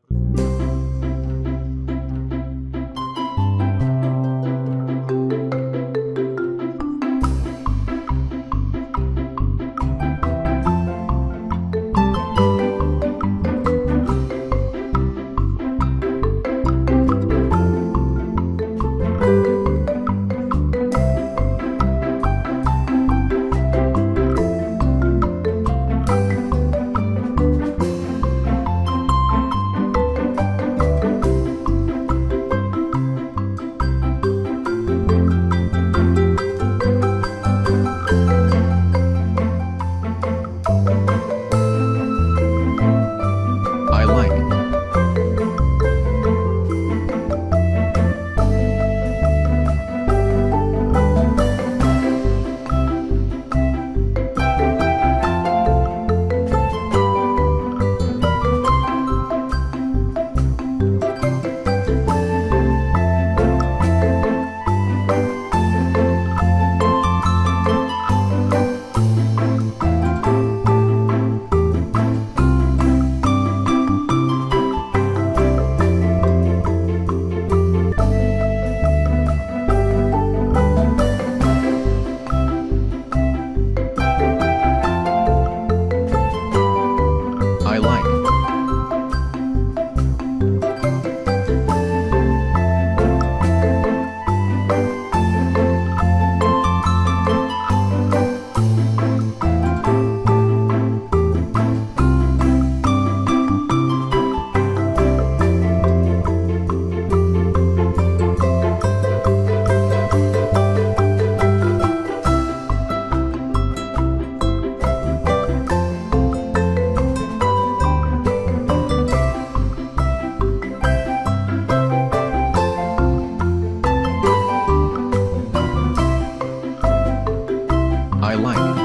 присутні. I like.